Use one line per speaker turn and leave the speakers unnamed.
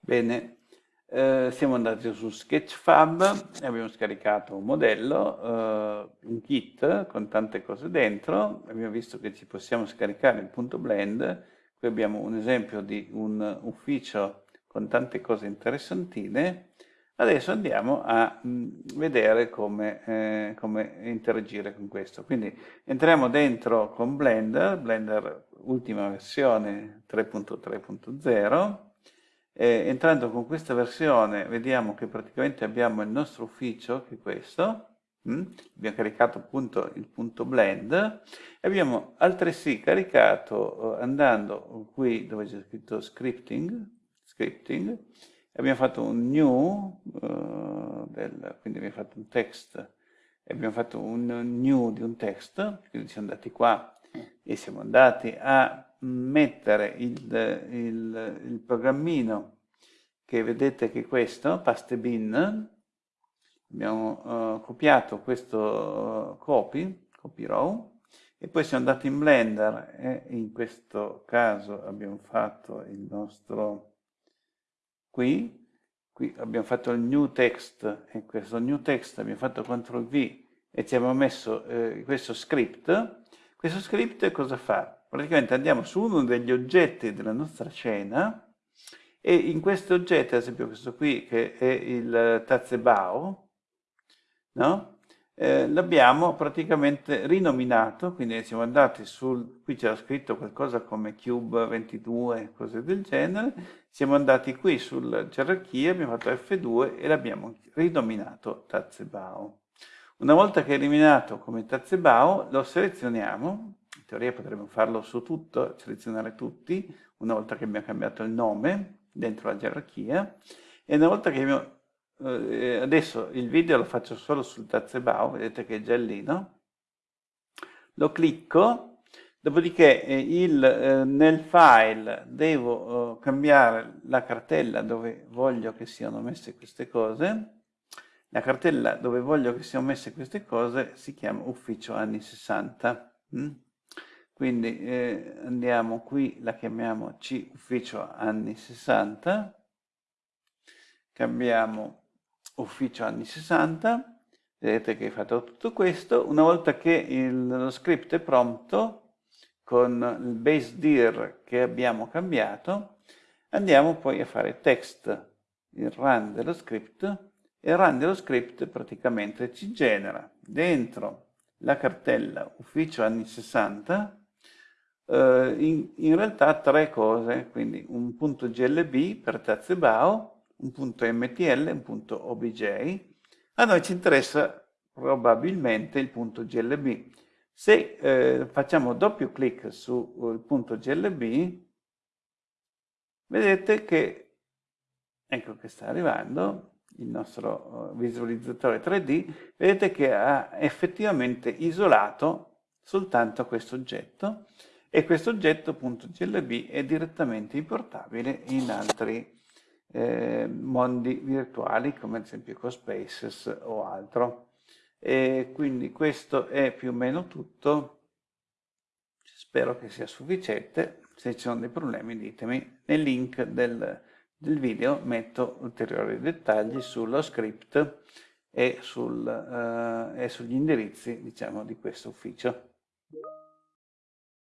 Bene, eh, siamo andati su Sketchfab e abbiamo scaricato un modello, eh, un kit con tante cose dentro, abbiamo visto che ci possiamo scaricare il punto blend, qui abbiamo un esempio di un ufficio con tante cose interessantine, adesso andiamo a mm, vedere come, eh, come interagire con questo. Quindi entriamo dentro con Blender, Blender ultima versione 3.3.0, eh, entrando con questa versione vediamo che praticamente abbiamo il nostro ufficio, che è questo, mm? abbiamo caricato appunto il punto blend e abbiamo altresì caricato uh, andando qui dove c'è scritto scripting, scripting abbiamo fatto un new, uh, del, quindi abbiamo fatto un text, abbiamo fatto un new di un text, quindi siamo andati qua e siamo andati a mettere il, il, il programmino che vedete che è questo, pastebin, abbiamo uh, copiato questo uh, copy, copy row, e poi siamo andati in Blender e in questo caso abbiamo fatto il nostro qui, qui abbiamo fatto il new text e questo new text abbiamo fatto CTRL V e ci abbiamo messo eh, questo script. Questo script cosa fa? Praticamente andiamo su uno degli oggetti della nostra scena e in questo oggetto, ad esempio questo qui che è il Tazebao, no? eh, l'abbiamo praticamente rinominato, quindi siamo andati sul, qui c'era scritto qualcosa come Cube 22, cose del genere, siamo andati qui sulla gerarchia, abbiamo fatto F2 e l'abbiamo rinominato Tazebao. Una volta che è eliminato come Tazebao, lo selezioniamo, teoria potremmo farlo su tutto, selezionare tutti, una volta che abbiamo cambiato il nome dentro la gerarchia, e una volta che abbiamo, eh, adesso il video lo faccio solo sul Tazebao, vedete che è giallino, lo clicco, dopodiché eh, il, eh, nel file devo eh, cambiare la cartella dove voglio che siano messe queste cose, la cartella dove voglio che siano messe queste cose si chiama ufficio anni 60. Mm? Quindi eh, andiamo qui, la chiamiamo C ufficio anni 60, cambiamo ufficio anni 60, vedete che hai fatto tutto questo, una volta che il, lo script è pronto, con il base dir che abbiamo cambiato, andiamo poi a fare text, il run dello script, e il run dello script praticamente ci genera dentro la cartella ufficio anni 60 eh, in, in, realtà tre cose, quindi un punto GLB per Tazebao, un punto MTL un punto OBJ. A noi ci interessa probabilmente il punto GLB. Se eh, facciamo doppio clic sul uh, punto GLB, vedete che, ecco che sta arrivando, il nostro uh, visualizzatore 3D, vedete che ha effettivamente isolato soltanto questo oggetto e questo oggetto.glb è direttamente importabile in altri eh, mondi virtuali come ad esempio CoSpaces o altro. E quindi questo è più o meno tutto, spero che sia sufficiente, se ci sono dei problemi ditemi, nel link del, del video metto ulteriori dettagli sullo script e, sul, uh, e sugli indirizzi diciamo, di questo ufficio.